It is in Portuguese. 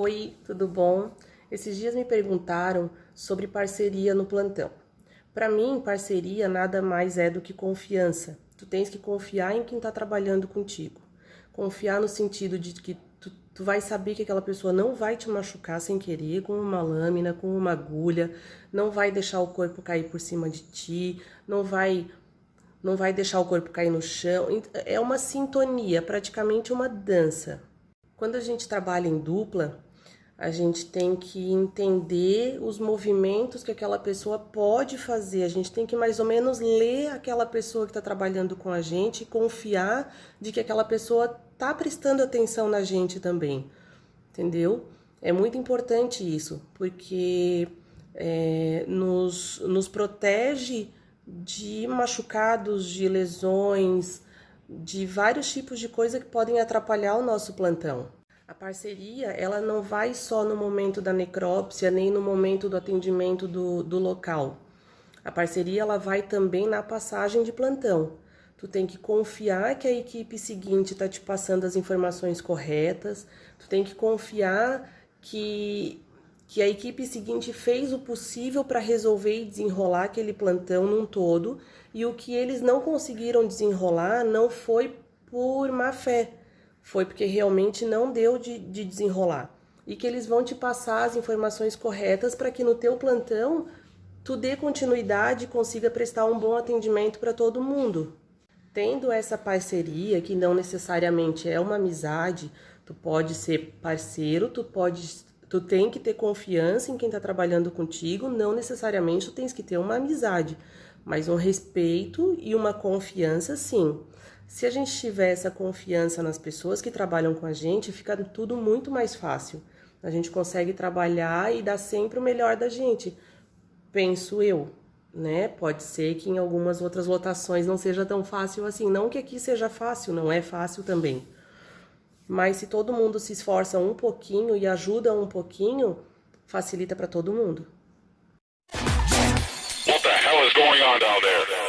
Oi, tudo bom? Esses dias me perguntaram sobre parceria no plantão. Para mim, parceria nada mais é do que confiança. Tu tens que confiar em quem está trabalhando contigo. Confiar no sentido de que tu, tu vai saber que aquela pessoa não vai te machucar sem querer com uma lâmina, com uma agulha, não vai deixar o corpo cair por cima de ti, não vai não vai deixar o corpo cair no chão. É uma sintonia, praticamente uma dança. Quando a gente trabalha em dupla, a gente tem que entender os movimentos que aquela pessoa pode fazer. A gente tem que mais ou menos ler aquela pessoa que está trabalhando com a gente e confiar de que aquela pessoa está prestando atenção na gente também. Entendeu? É muito importante isso, porque é, nos, nos protege de machucados, de lesões, de vários tipos de coisa que podem atrapalhar o nosso plantão. A parceria, ela não vai só no momento da necrópsia, nem no momento do atendimento do, do local. A parceria, ela vai também na passagem de plantão. Tu tem que confiar que a equipe seguinte está te passando as informações corretas, tu tem que confiar que, que a equipe seguinte fez o possível para resolver e desenrolar aquele plantão num todo, e o que eles não conseguiram desenrolar não foi por má fé, foi porque realmente não deu de, de desenrolar. E que eles vão te passar as informações corretas para que no teu plantão tu dê continuidade e consiga prestar um bom atendimento para todo mundo. Tendo essa parceria, que não necessariamente é uma amizade, tu pode ser parceiro, tu pode tu tem que ter confiança em quem está trabalhando contigo, não necessariamente tu tens que ter uma amizade, mas um respeito e uma confiança sim. Se a gente tiver essa confiança nas pessoas que trabalham com a gente, fica tudo muito mais fácil. A gente consegue trabalhar e dar sempre o melhor da gente, penso eu, né? Pode ser que em algumas outras lotações não seja tão fácil assim. Não que aqui seja fácil, não é fácil também. Mas se todo mundo se esforça um pouquinho e ajuda um pouquinho, facilita para todo mundo. What the hell is going on down there?